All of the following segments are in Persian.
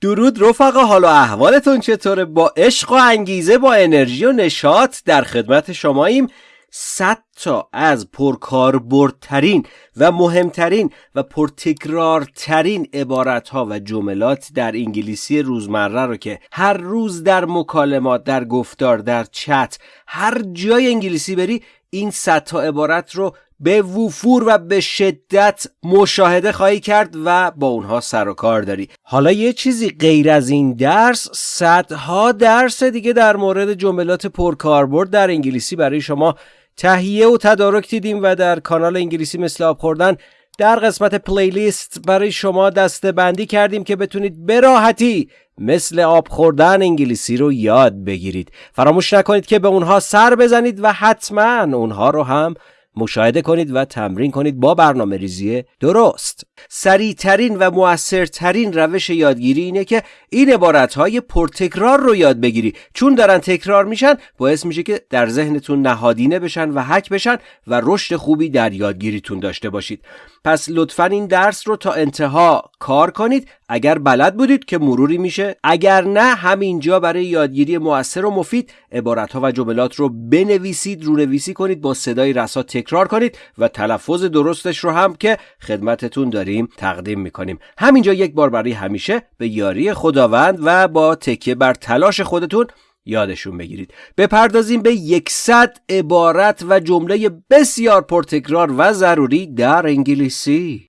درود رفقا حال و احوالتون چطوره؟ با عشق و انگیزه با انرژی و نشاط در خدمت شماییم. صد تا از پرکاربردترین و مهمترین و پرتکرارترین عبارت ها و جملات در انگلیسی روزمره رو که هر روز در مکالمات در گفتار در چت هر جای انگلیسی بری این صد تا عبارت رو به وفور و به شدت مشاهده خواهی کرد و با اونها سر و کار داری. حالا یه چیزی غیر از این درس صدها درس دیگه در مورد جملات پرکاربرد در انگلیسی برای شما تهیه و تدارک دیدیم و در کانال انگلیسی مثل آب خوردن در قسمت پلیلیست برای شما دسته بندی کردیم که بتونید به راحتی مثل آب خوردن انگلیسی رو یاد بگیرید. فراموش نکنید که به اونها سر بزنید و حتما اونها رو هم مشاهده کنید و تمرین کنید با برنامه ریزی درست. سریعترین و موثرترین روش یادگیری اینه که این های پرتکرار رو یاد بگیری. چون دارن تکرار میشن باعث میشه که در ذهنتون نهادینه بشن و حک بشن و رشد خوبی در یادگیریتون داشته باشید. پس لطفا این درس رو تا انتها کار کنید. اگر بلد بودید که مروری میشه اگر نه همینجا برای یادگیری موثر و مفید عبارت ها و جملات رو بنویسید رونویسی کنید با صدای رسا تکرار کنید و تلفظ درستش رو هم که خدمتتون داریم تقدیم می‌کنیم. همینجا یک بار برای همیشه به یاری خداوند و با تکیه بر تلاش خودتون یادشون بگیرید. بپردازیم به یکصد عبارت و جمله بسیار پرتکرار و ضروری در انگلیسی.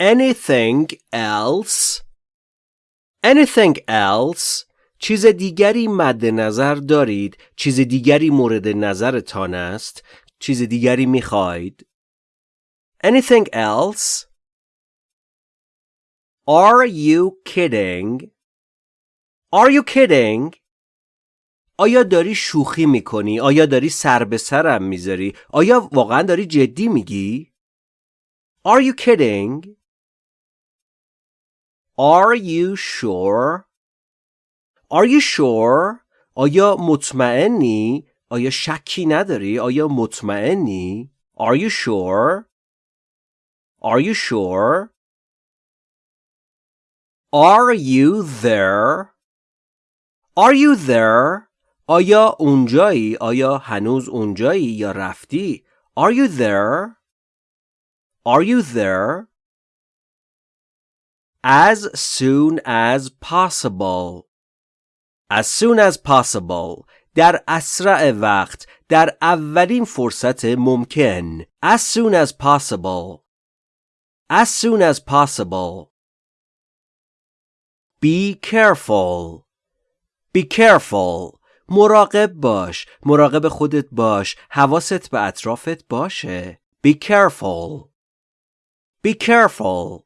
Anything else? Anything else? چیز دیگری مد نظر دارید. چیز دیگری مورد نظرتان است. چیز دیگری می‌خواهید Anything else? Are you kidding? Are you kidding? آیا داری شوخی می‌کنی؟ آیا داری سر به سرم می‌ذاری؟ آیا واقعا داری جدی میگی؟ Are you kidding? Are you sure? Are you sure? آیا مطمئنی؟ آیا شکی نداری؟ آیا مطمئنی؟ Are you sure? Are you sure? Are you there? Are you there? آیا اونجایی؟ آیا هنوز اونجایی یا رفتی؟ Are you there? Are you there? As soon as possible. As soon as possible. در اسرع وقت در اولین فرصت ممکن As soon as possible. As soon as possible. Be careful. Be careful. مراقب باش. مراقب خودت باش. حواست به اطرافت باشه. Be careful. Be careful.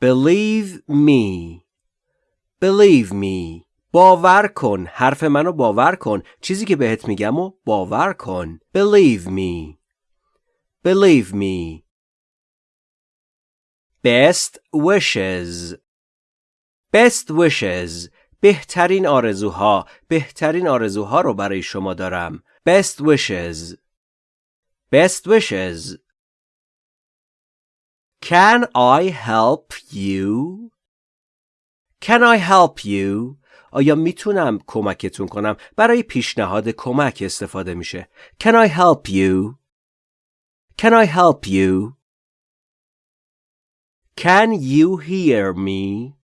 Believe me. Believe me. باور کن. حرف منو باور کن. چیزی که بهت میگم و باور کن. Believe me. Believe me. Best wishes best wishes بهترین آرزوها بهترین آرزوها رو برای شما دارم best wishes best wishes Can I help you? Can I help you? آیا می‌تونم کمکتون کنم؟ برای پیشنهاد کمک استفاده میشه. Can I help you? Can I help you? Can you hear me?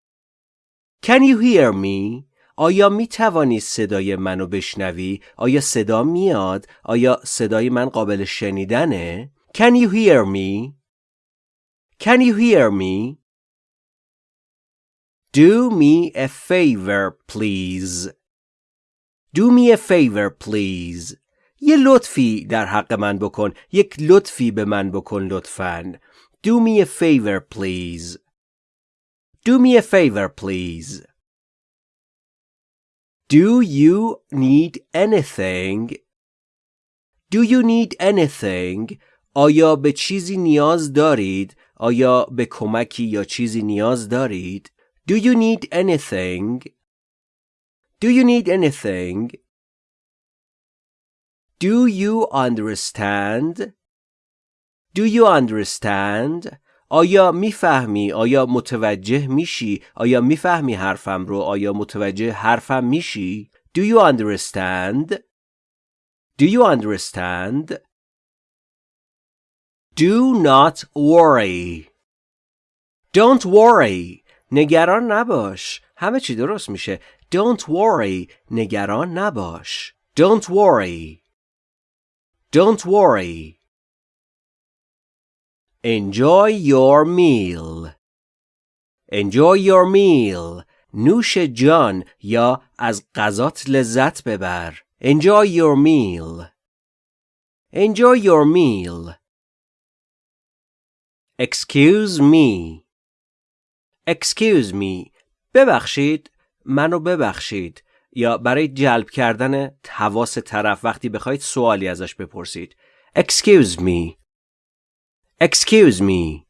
Can you hear me? آیا می توانی صدای منو بشنوی؟ آیا صدا میاد؟ آیا صدای من قابل شنیدنه؟ Can you hear me? Can you hear me? Do me a favor please. Do me a favor please. یه لطفی در حق من بکن. یک لطفی به من بکن لطفاً. Do me a favor, please. Do me a favor, please. Do you need anything? Do you need anything? آیا به چیزی نیاز دارید؟ آیا به کمکی یا چیزی نیاز دارید؟ Do you need anything? Do you need anything? Do you understand? Do you understand? آیا میفهمی؟ آیا متوجه میشی؟ آیا میفهمی حرفم رو؟ آیا متوجه حرفم میشی؟ Do you understand? Do you understand? Do not worry. Don't worry. نگران نباش. همه چی درست میشه. Don't worry. نگران نباش. Don't worry. Don't worry. Enjoy your meal. Enjoy your meal. نوش جان یا از غذات لذت ببر. Enjoy your meal. Enjoy your meal. Excuse me. Excuse me. ببخشید. منو ببخشید. یا برای جلب کردن حواس طرف وقتی بخواید سوالی ازش بپرسید. Excuse me. Excuse me.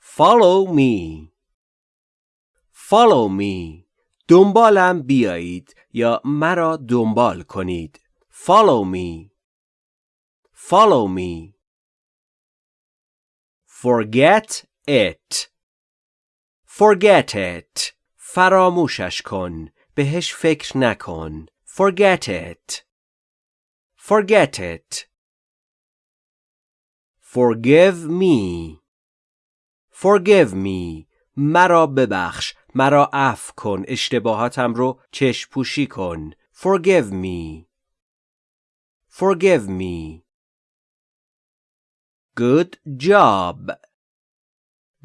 Follow me. Follow me. دنبالم بیایید یا مرا دنبال کنید. Follow me. Follow me. Forget it. Forget it. فراموشش کن. بهش فکر نکن. Forget it. Forget it. Forgive me. Forgive me. مرا ببخش. مرا عفو کن. اشتباهاتم رو چشم پوشی کن. Forgive me. Forgive me. Good job.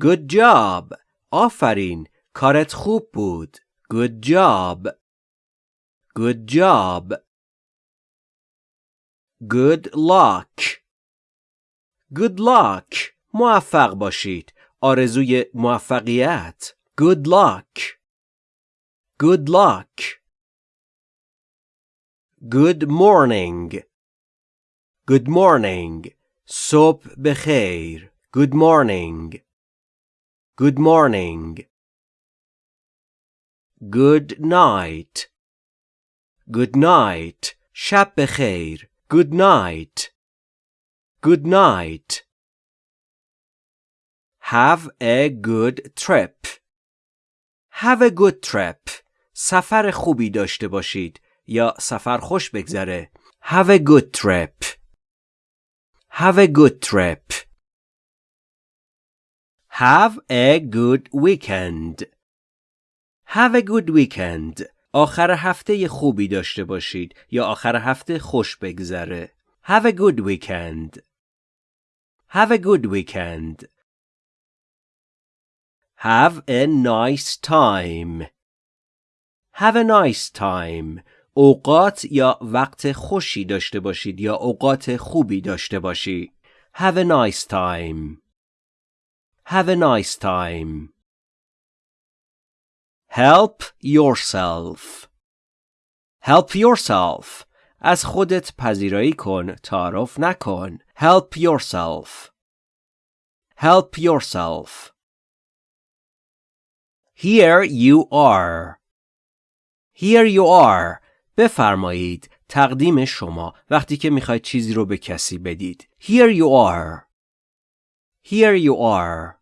Good job. آفرین. کارت خوب بود. Good job. Good job. Good luck. Good luck. موفق باشید. آرزوی موفقیت. Good luck. Good luck. Good morning. Good morning. صبح بخیر. Good morning. Good morning. Good night. Good night. شب بخیر. Good night. Good night. Have a good trip. Have a good trip. سفر خوبی داشته باشید یا سفر خوش بگذره. Have a good trip. Have a good trip. Have a good weekend. Have a good weekend. آخر هفته خوبی داشته باشید یا آخر هفته خوش بگذره. Have a good weekend. Have a good weekend. Have a nice time. Have a nice time. اوقات یا وقت خوشی داشته باشید یا اوقات خوبی داشته باشی. Have a nice time. Have a nice time. Help yourself. Help yourself. از خودت پذیرایی کن تعارف نکن. Help yourself. Help yourself. Here you are. Here you are. بفرمایید تقدیم شما وقتی که می‌خواید چیزی رو به کسی بدید. Here you are. Here you are.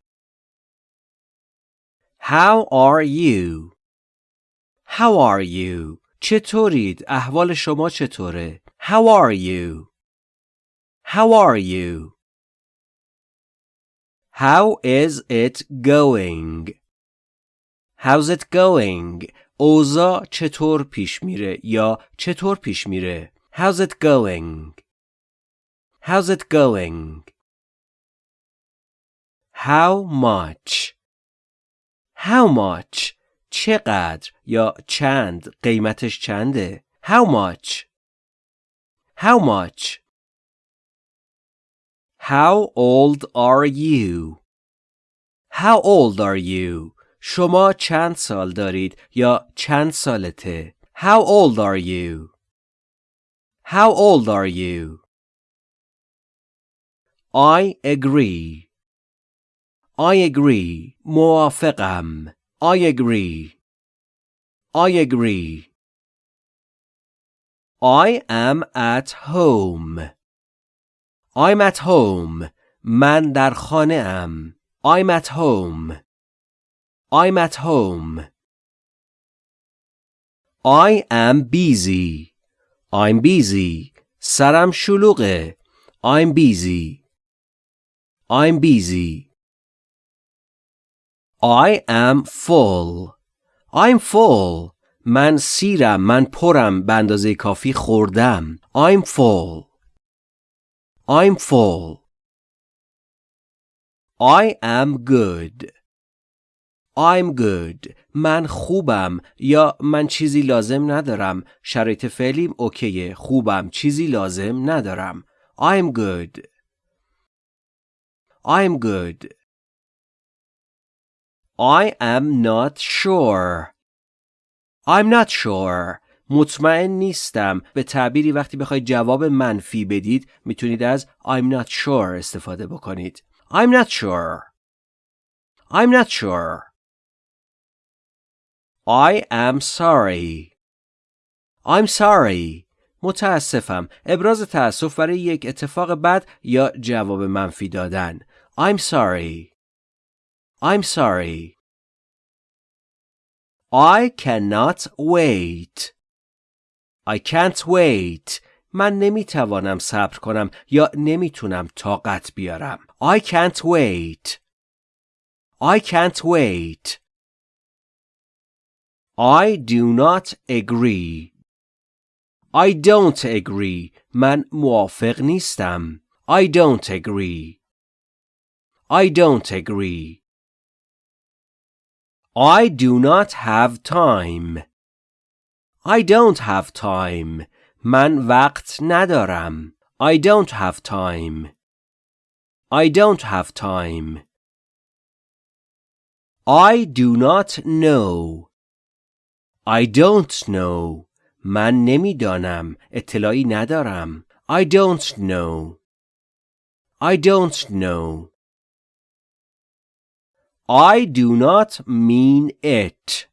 How are you? How are you? چطورید؟ احوال شما چطوره؟ How are you? How are you? How is it going? How's it going? اوضاع چطور پیش میره یا چطور پیش میره؟ How's it going? How's it going? How much? How much? چقدر یا چند قیمتش چنده؟ How much? How much? How old are you? How old are you? شما چند سال دارید یا چند سالته؟ How old are you? How old are you? I agree. I agree. موافقم. I agree. I agree. I am at home I'm at home من در خانه ام I'm at home I'm at home I am busy I'm busy سرم شلوغه I'm busy I'm busy I am full. I'm full. من سیرم من پرم به اندازه کافی خوردم. I'm full. I'm full. I am good. I'm good. من خوبم. یا من چیزی لازم ندارم. شرایط فعلیم اوکیه. خوبم. چیزی لازم ندارم. I'm good. I'm good. I am not sure. I'm not sure. مطمئن نیستم. به تعبیری وقتی بخواید جواب منفی بدید می‌تونید از I'm not sure استفاده بکنید. I'm not sure. I'm not sure. I am sorry. I'm sorry. متاسفم. ابراز تأسف برای یک اتفاق بد یا جواب منفی دادن. I'm sorry. I'm sorry I cannot wait I can't wait من نمیتوانم صبر کنم یا نمیتونم طاقت بیارم I can't wait I can't wait I do not agree I don't agree من موافق نیستم I don't agree I don't agree I do not have time. I don't have time. Man, وقت nadaram. I don't have time. I don't have time. I do not know. I don't know. Man نمیدانم. اطلاعی nadaram. I don't know. I don't know. I do not mean it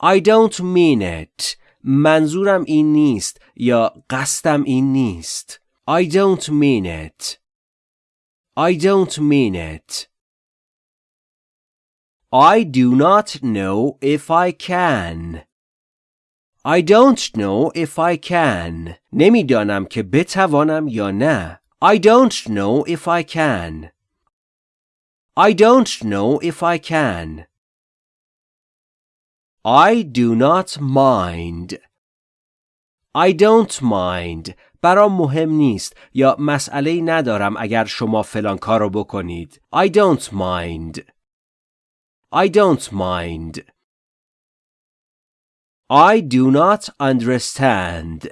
I don't mean it منظورم این نیست یا قصدم این نیست I don't mean it I don't mean it I do not know if I can. I don't know if I can. نمیدانم که بتوانم یا نه. I don't know if I can. I don't know if I can. I do not mind. I don't mind. برام مهم نیست یا مسئله ندارم اگر شما فلان کارو بکنید. I don't mind. I don't mind. I do not understand.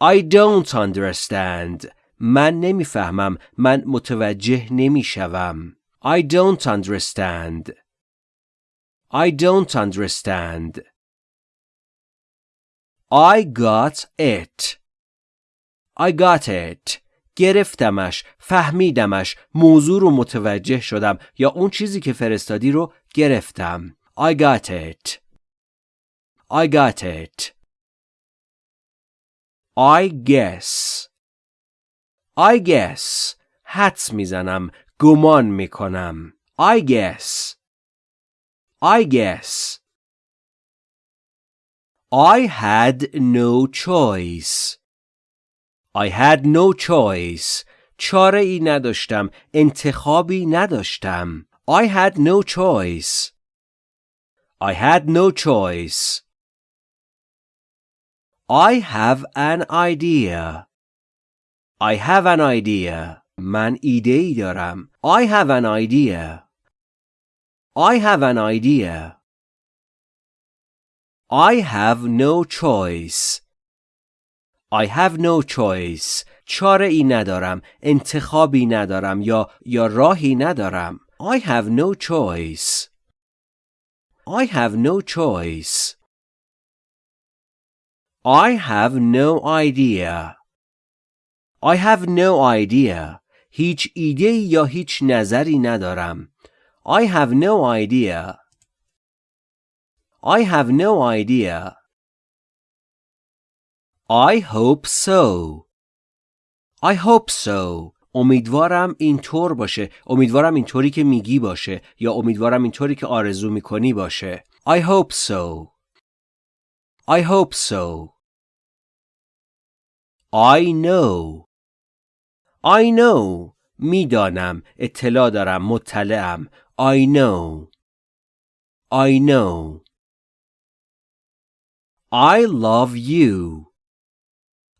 I don't understand. من نمی‌فهمم. من متوجه نمی‌شوم. I don't understand. I don't understand. I got it. I got it. گرفتمش فهمیدمش موضوع رو متوجه شدم یا اون چیزی که فرستادی رو گرفتم I got it I got it I guess I guess حدس میزنم گمان میکنم I guess I guess I had no choice I had no choice. چاره ای نداشتم. انتخابی نداشتم. I had no choice. I had no choice. I have an idea. I have an idea. من ایده ای دارم. I have an idea. I have an idea. I have no choice. I have no choice چاره ای ندارم انتخابی ندارم یا یا راهی ندارم I have no choice I have no choice I have no idea I have no idea هیچ ایده یا هیچ نظری ندارم I have no idea I have no idea I hope so. I hope so. امیدوارم اینطور باشه. امیدوارم اینطوری که میگی باشه یا امیدوارم اینطوری که آرزو می‌کنی باشه. I hope so. I hope so. I know. I know. می‌دانم. اطلاع دارم. مطلعم. I know. I know. I love you.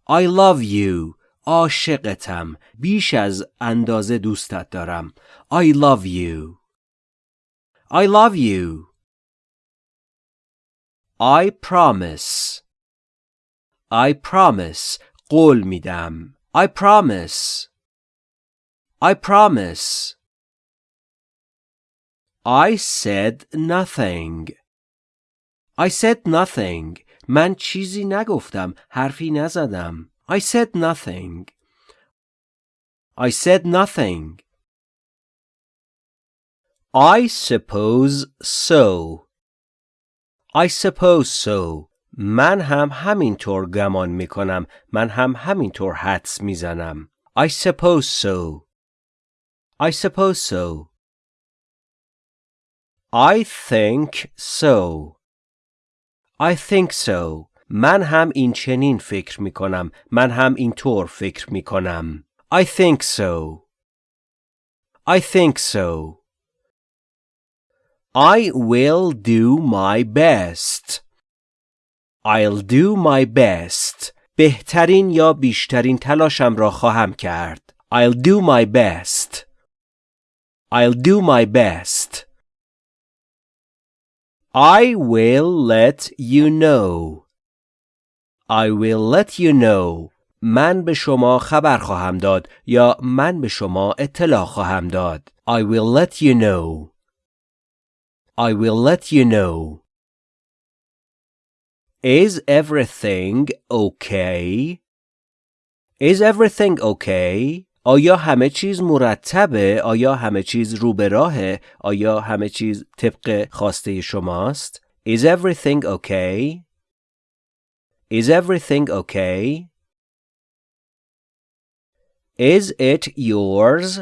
I love you. عاشقتم. بیش از اندازه دوستت دارم. I love you. I love you. I promise. I promise. قول میدم. I promise. I promise. I said nothing. I said nothing. من چیزی نگفتم. حرفی نزدم. I said nothing. I said nothing. I suppose so. I suppose so. من هم همینطور گمان می کنم. من هم همینطور حدس میزنم. I suppose so. I suppose so. I think so. I think so. من هم این چنین فکر می کنم. من هم اینطور فکر می کنم. I think so. I think so. I will do my best. I'll do my best. بهترین یا بیشترین تلاشم را خواهم کرد. I'll do my best. I'll do my best. I will let you know. I will let you know. من به شما خبر خواهم داد یا من به شما اطلاع خواهم داد. I will let you know. I will let you know. Is everything okay? Is everything okay? آیا همه چیز مرتبه؟ آیا همه چیز رو به راهه؟ آیا همه چیز طبق خواسته شماست؟ Is everything okay? Is everything okay? Is it yours?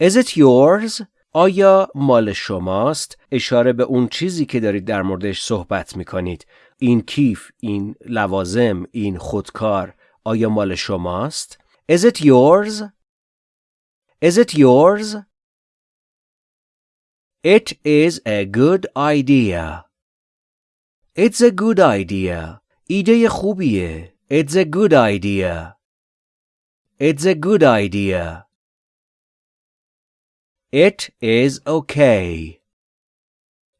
Is it yours? آیا مال شماست؟ اشاره به اون چیزی که دارید در موردش صحبت می کنید. این کیف، این لوازم، این خودکار آیا مال شماست؟ Is it yours? Is it yours? It is a good idea. It's a good idea. ایده خوبیه. It's a good idea. It's a good idea. It is okay.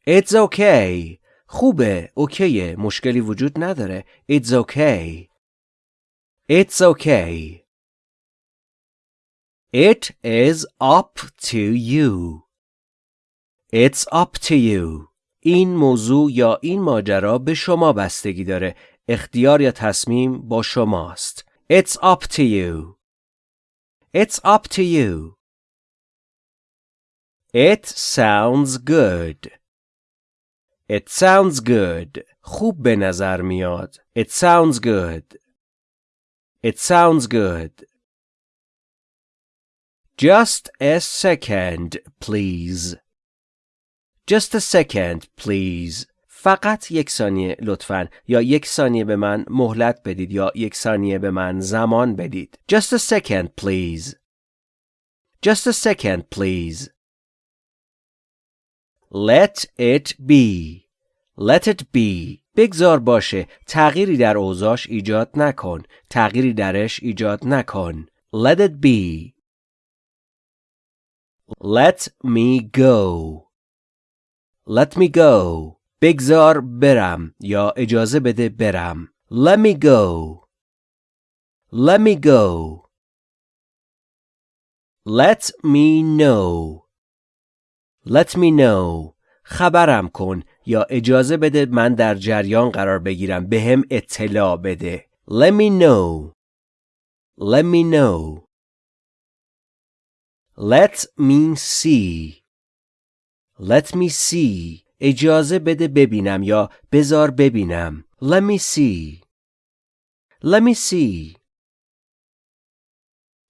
It's okay. خوبه. اوکیه. مشکلی وجود نداره. It's okay. It's okay. It is up to you. It's up to you. این موضوع یا این ماجرا به شما بستگی داره. اختیار یا تصمیم با شماست. It's up to you. It's up to you. It sounds good. It sounds good. خوب به نظر میاد. It sounds good. It sounds good. Just a second, please. Just a second, please. فقط یک ثانیه لطفا یا یک ثانیه به من مهلت بدید یا یک ثانیه به من زمان بدید. Just a second, please. Just a second, please. Let it be. Let it be. بگذار باشه. تغییری در اوضاش ایجاد نکن. تغییری درش ایجاد نکن. Let it be. Let me go. Let me go. بگذار برم یا اجازه بده برم. Let me go. Let me go. Let me know. Let me know. خبرم کن یا اجازه بده من در جریان قرار بگیرم به اطلاع بده. Let me know. Let me know. Let me see. Let me see. اجازه بده ببینم یا بذار ببینم. Let me see. Let me see.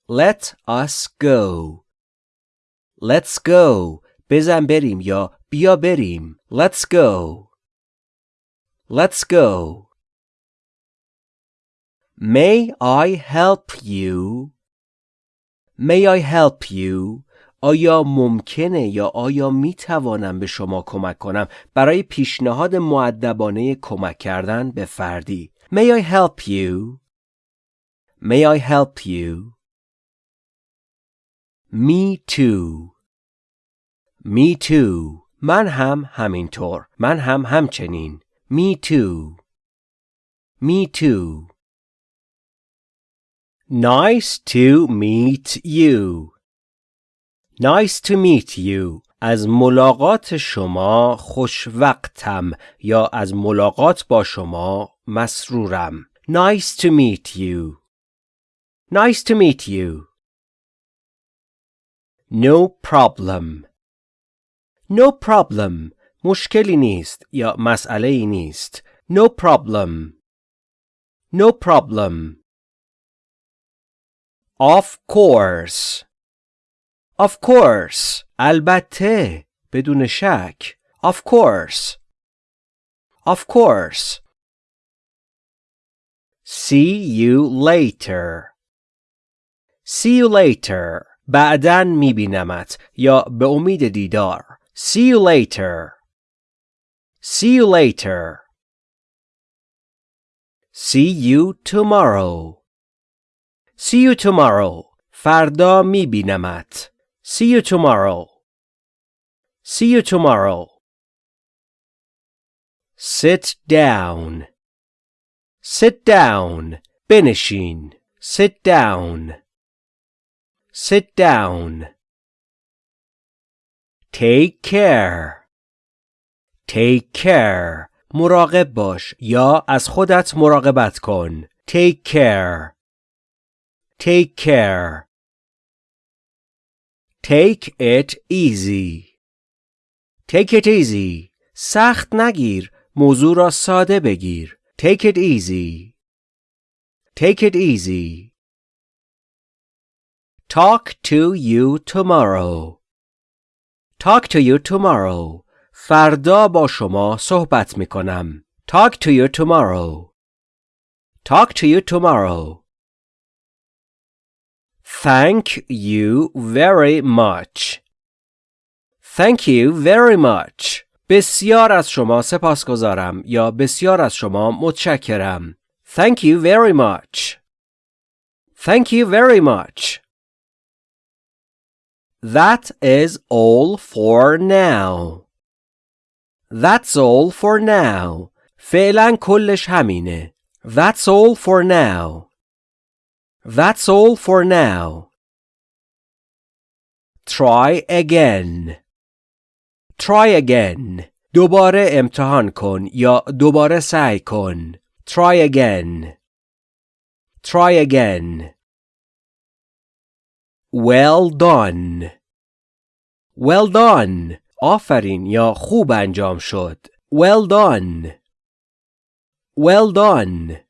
Let us go. Let's go. بزن بریم یا بیا بریم. Let's go. Let's go. May I help you? May I help you? آیا ممکنه یا آیا می توانم به شما کمک کنم برای پیشنهاد معدبانه کمک کردن به فردی؟ May I help you? May I help you? Me too. Me too. من هم همینطور. من هم همچنین. Me too. Me too. Nice to meet you Nice to meet you از ملاقات شما خوش وقتم یا از ملاقات با شما مسرورم Nice to meet you Nice to meet you No problem No problem مشکلی نیست یا مسئله ای نیست No problem No problem Of course Of course البته بدون شک Of course Of course See you later See you later بعدن میبینمت یا به امید دیدار See you later See you later See you tomorrow See you tomorrow فردا میبینمت See you tomorrow See you tomorrow Sit down Sit down بنشین Sit down Sit down Take care Take care مراقب باش یا از خودت مراقبت کن Take care Take care Take it easy Take it easy سخت نگیر موضوع را ساده بگیر Take it easy Take it easy Talk to you tomorrow Talk to you tomorrow فردا با شما صحبت می کنم Talk to you tomorrow Talk to you tomorrow Thank you very much Thank you very much بسیار از شما سپاسگزارم یا بسیار از شما متشکرم Thank you very much Thank you very much That is all for now That's all for now فعلا کلش همینه That's all for now That's all for now Try again Try again دوباره امتحان کن یا دوباره سعی کن Try again Try again Well done Well done آفرین یا خوب انجام شد Well done Well done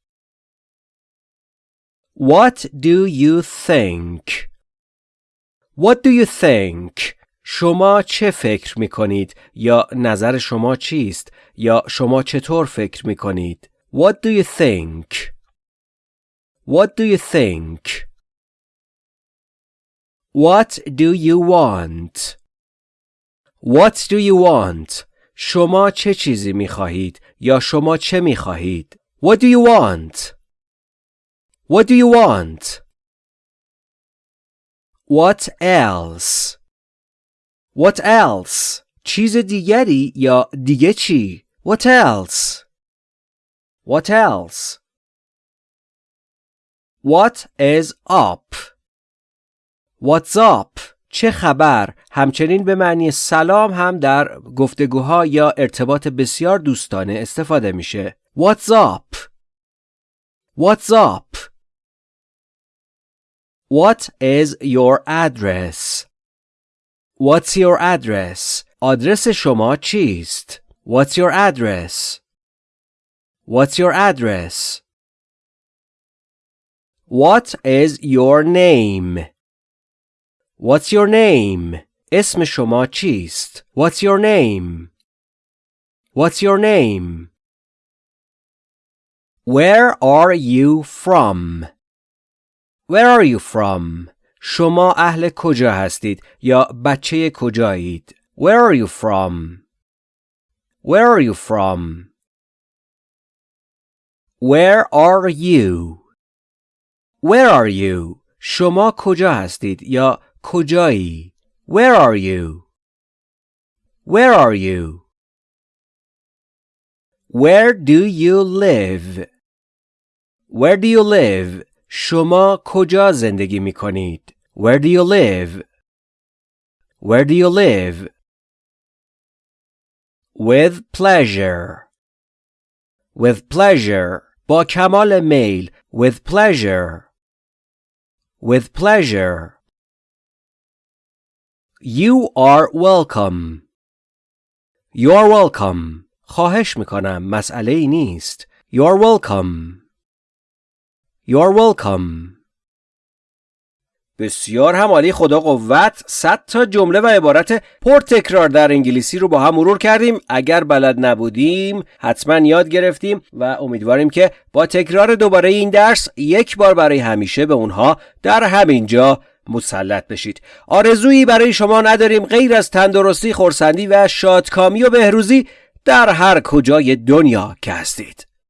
What do you think? What do you think? شما چه فکر می کنید یا نظر شما چیست یا شما چطور فکر می کنید What do you think? What do you think? What do you want? What do you want? شما چه چیزی می خواهید یا شما چه می خواهید What do you want? What do you want? What else? What else? چیز دیگری یا دیگه چی؟ What else? What else? What is up? What's up? چه خبر؟ همچنین به معنی سلام هم در گفتگوها یا ارتباط بسیار دوستانه استفاده میشه. What's up? What's up? What is your address? What's your address? آدرس شما چیست؟ What's your address? What's your address? What is your name? What's your name? اسم شما چیست؟ What's your name? What's your name? Where are you from? Where are you from? شما اهل کجا هستید یا بچه کجایید؟ Where are you from? Where are you from? Where are you? Where are you? شما کجا هستید یا کجایی؟ Where are you? Where are you? Where do you live? Where do you live? شما کجا زندگی می کنید؟ Where do you live? Where do you live? With pleasure. With pleasure. با کمال میل. With pleasure. With pleasure. You are welcome. You are welcome. خواهش می‌کنم. مسئله ای نیست. You are welcome. You are welcome. بسیار هم عالی خدا قوت. 100 تا جمله و عبارت پر تکرار در انگلیسی رو با هم مرور کردیم. اگر بلد نبودیم حتما یاد گرفتیم و امیدواریم که با تکرار دوباره این درس یک بار برای همیشه به اونها در همین جا مسلط بشید. آرزویی برای شما نداریم غیر از تندرستی خورسندی و شادکامی و بهروزی در هر کجای دنیا که هستید.